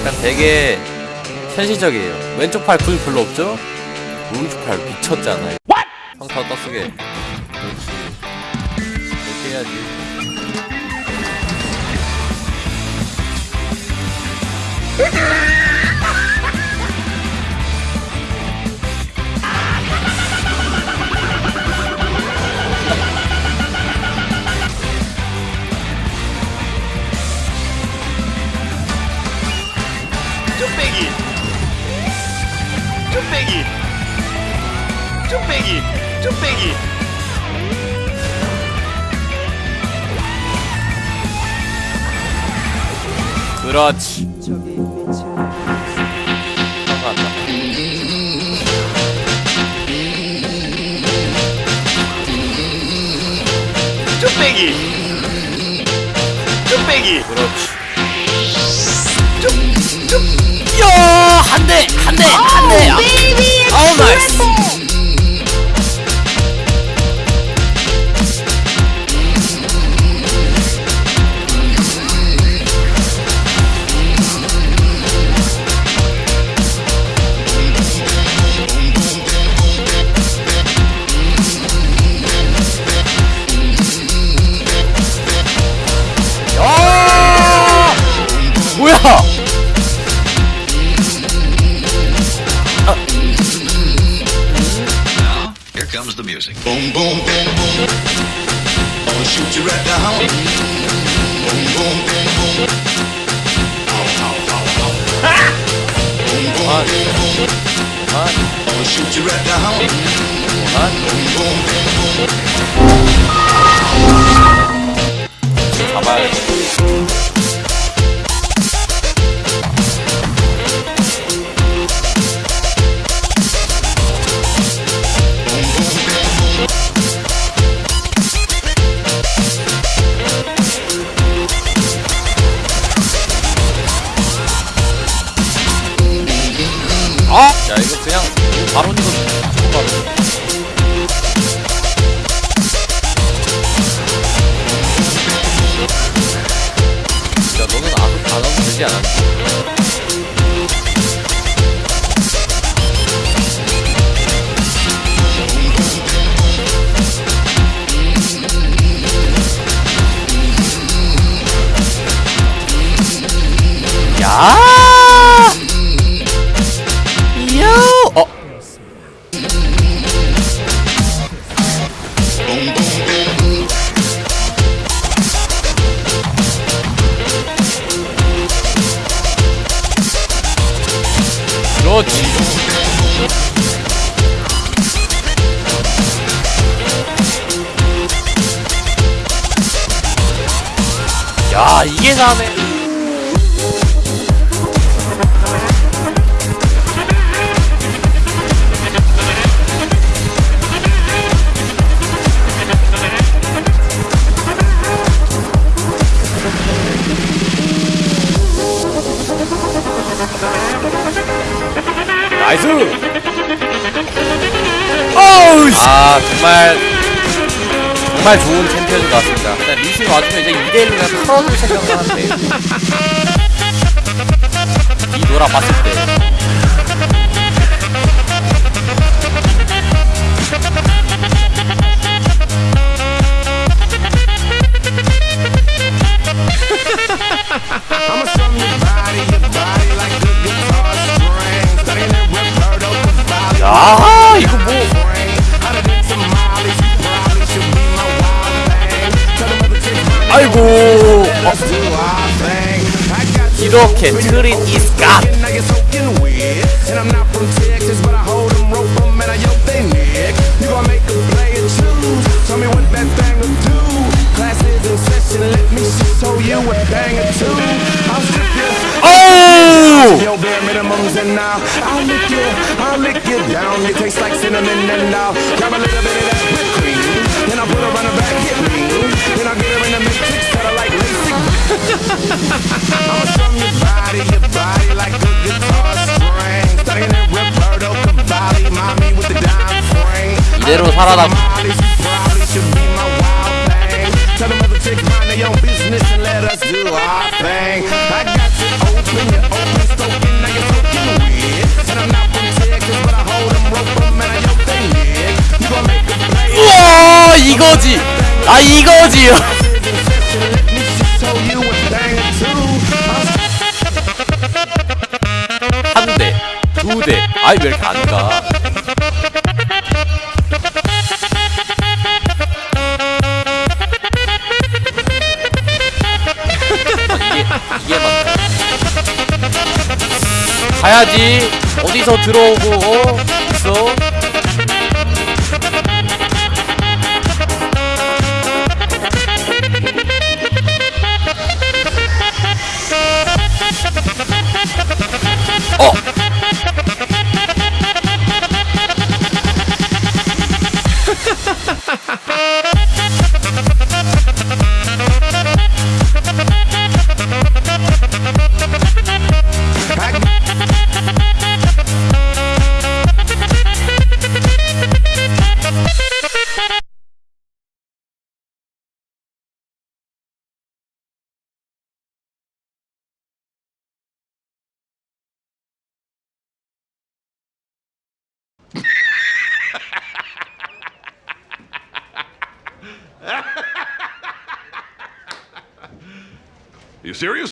약간 되게 현실적이에요. 왼쪽 팔 근육 별로 없죠? 오른쪽 팔 미쳤잖아요. What? 평타 떠쓰게. 그렇지. 이렇게 해야지. 으아! 쭈빼기 쭈빼기 그렇지. 쭈빼기 쭈빼기 그렇지. 야, 한 대, 한 대, 한 대. shoot you right down. Boom, boom, boom, boom. Ow, ow, ow, ow. Boom, boom, boom, boom. What? Gonna shoot you right down. Boom, boom, boom, boom. 이거 무조건 바로 야 너는 아무 단어도 되지 않았니? 그렇지. 야, 이게 사네. Nice! 어우, 아, 정말, 정말 좋은 챔피언인 것 같습니다. 일단 리신 와주면 이제 2대1로 그냥 털어줄 생각을 하는데. 이노라 봤을 때. Other chicks mine, 아이고. you 이렇게 트린 이스갓. 어우! Your bare minimums and now I'll lick you, I'll lick you down. You taste like cinnamon and now grab a little bit of that whipped cream. Then I'll put her on the back, hit me. Then I'll get her in the matrix, cut her like LASIK. I'ma strum your body, your body like a guitar string. Studying it Roberto Cavalli, mommy with the dime frame. 이대로 살아남. Molly's, you probably should be my wild thing. Tell them other chicks mind their own business and let us do our thing. 이거지. 아 이거지 So you a banger too. 한대 두대. 아이 왜 이렇게 안가? 가야지. 어디서 들어오고 어? 있어 어 You serious?